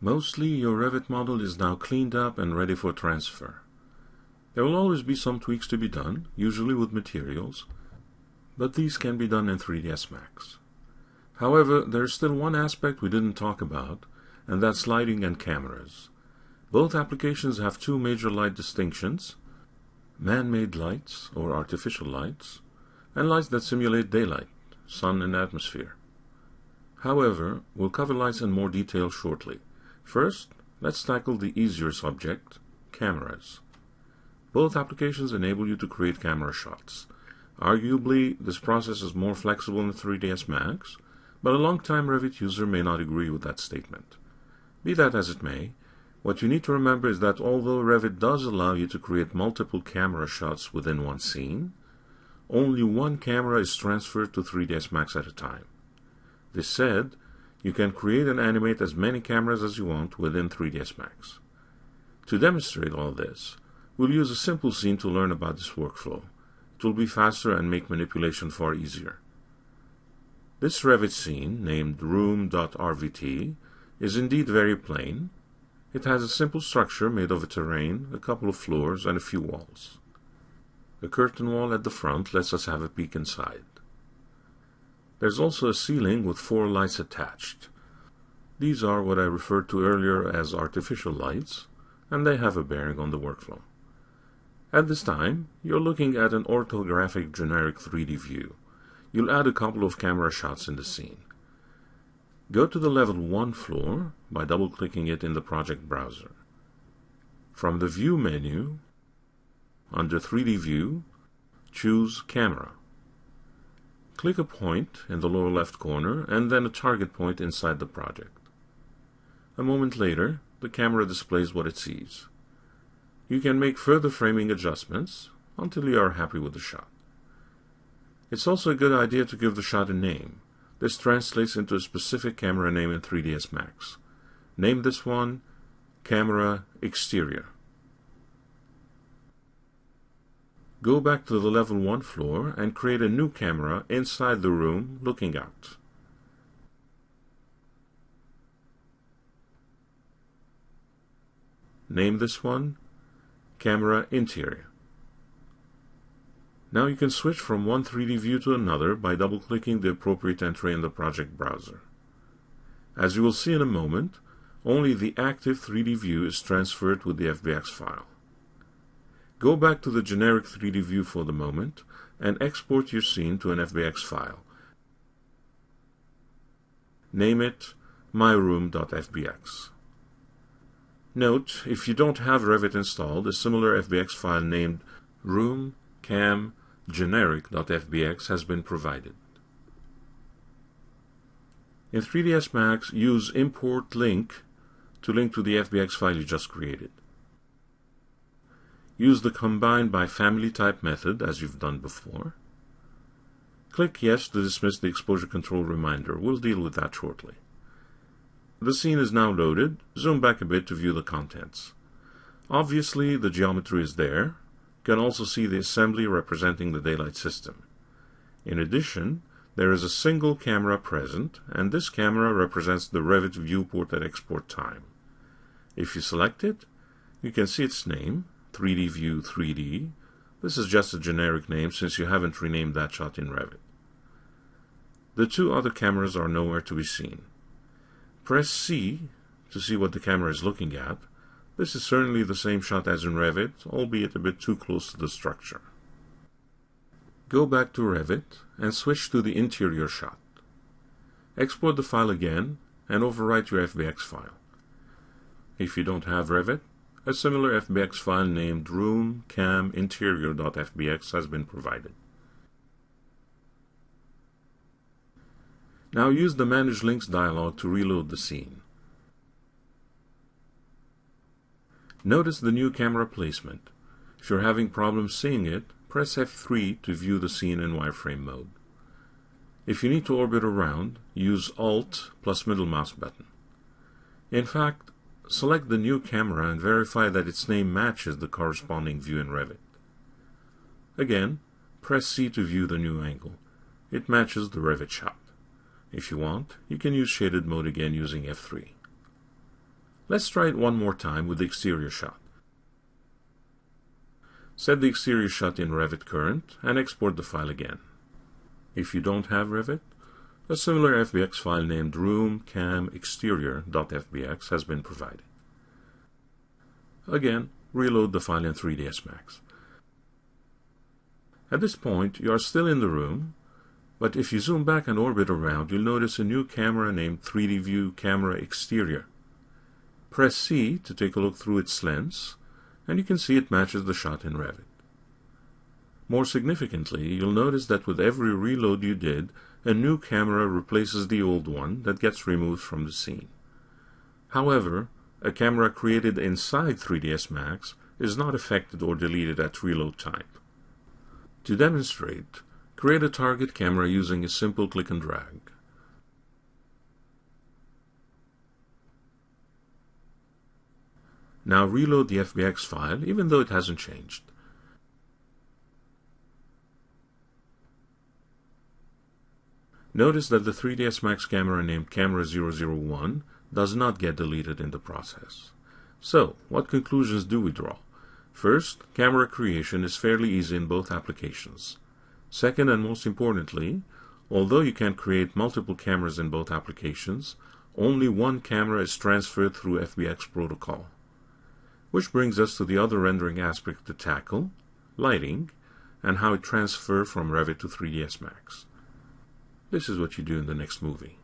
Mostly your Revit model is now cleaned up and ready for transfer. There will always be some tweaks to be done, usually with materials, but these can be done in 3ds Max. However, there's still one aspect we didn't talk about, and that's lighting and cameras. Both applications have two major light distinctions, man-made lights or artificial lights, and lights that simulate daylight, sun and atmosphere. However, we'll cover lights in more detail shortly. First, let's tackle the easier subject, cameras. Both applications enable you to create camera shots. Arguably, this process is more flexible in 3ds Max, but a long-time Revit user may not agree with that statement. Be that as it may, what you need to remember is that although Revit does allow you to create multiple camera shots within one scene, only one camera is transferred to 3ds Max at a time. This said, you can create and animate as many cameras as you want within 3ds Max. To demonstrate all this, we'll use a simple scene to learn about this workflow. It will be faster and make manipulation far easier. This Revit scene, named room.rvt, is indeed very plain. It has a simple structure made of a terrain, a couple of floors, and a few walls. A curtain wall at the front lets us have a peek inside. There's also a ceiling with four lights attached. These are what I referred to earlier as artificial lights, and they have a bearing on the workflow. At this time, you're looking at an orthographic generic 3D view. You'll add a couple of camera shots in the scene. Go to the level 1 floor by double-clicking it in the project browser. From the View menu, under 3D View, choose Camera. Click a point in the lower left corner and then a target point inside the project. A moment later, the camera displays what it sees. You can make further framing adjustments until you are happy with the shot. It's also a good idea to give the shot a name. This translates into a specific camera name in 3ds Max. Name this one Camera Exterior. Go back to the level 1 floor and create a new camera inside the room looking out. Name this one Camera Interior. Now you can switch from one 3D view to another by double-clicking the appropriate entry in the project browser. As you will see in a moment, only the active 3D view is transferred with the FBX file. Go back to the generic 3D view for the moment and export your scene to an FBX file. Name it myroom.fbx. Note, if you don't have Revit installed, a similar FBX file named roomcamgeneric.fbx has been provided. In 3ds Max, use import link to link to the FBX file you just created. Use the combine by family type method as you've done before. Click yes to dismiss the exposure control reminder. We'll deal with that shortly. The scene is now loaded. Zoom back a bit to view the contents. Obviously, the geometry is there. You can also see the assembly representing the daylight system. In addition, there is a single camera present, and this camera represents the Revit viewport at export time. If you select it, you can see its name, 3D View 3D. This is just a generic name since you haven't renamed that shot in Revit. The two other cameras are nowhere to be seen. Press C to see what the camera is looking at. This is certainly the same shot as in Revit, albeit a bit too close to the structure. Go back to Revit and switch to the interior shot. Export the file again and overwrite your FBX file. If you don't have Revit, a similar FBX file named room cam roomcaminterior.fbx has been provided. Now use the Manage Links dialog to reload the scene. Notice the new camera placement. If you're having problems seeing it, press F3 to view the scene in wireframe mode. If you need to orbit around, use Alt plus middle mouse button. In fact, Select the new camera and verify that its name matches the corresponding view in Revit. Again, press C to view the new angle. It matches the Revit shot. If you want, you can use shaded mode again using F3. Let's try it one more time with the exterior shot. Set the exterior shot in Revit Current and export the file again. If you don't have Revit, a similar FBX file named roomcamexterior.fbx has been provided. Again, reload the file in 3ds Max. At this point, you are still in the room, but if you zoom back and orbit around, you'll notice a new camera named 3D View Camera Exterior. Press C to take a look through its lens, and you can see it matches the shot in Revit. More significantly, you'll notice that with every reload you did, a new camera replaces the old one that gets removed from the scene. However, a camera created inside 3ds Max is not affected or deleted at reload time. To demonstrate, create a target camera using a simple click and drag. Now reload the FBX file even though it hasn't changed. Notice that the 3ds Max camera named Camera001 does not get deleted in the process. So, what conclusions do we draw? First, camera creation is fairly easy in both applications. Second and most importantly, although you can create multiple cameras in both applications, only one camera is transferred through FBX protocol. Which brings us to the other rendering aspect to tackle, lighting, and how it transfers from Revit to 3ds Max. This is what you do in the next movie.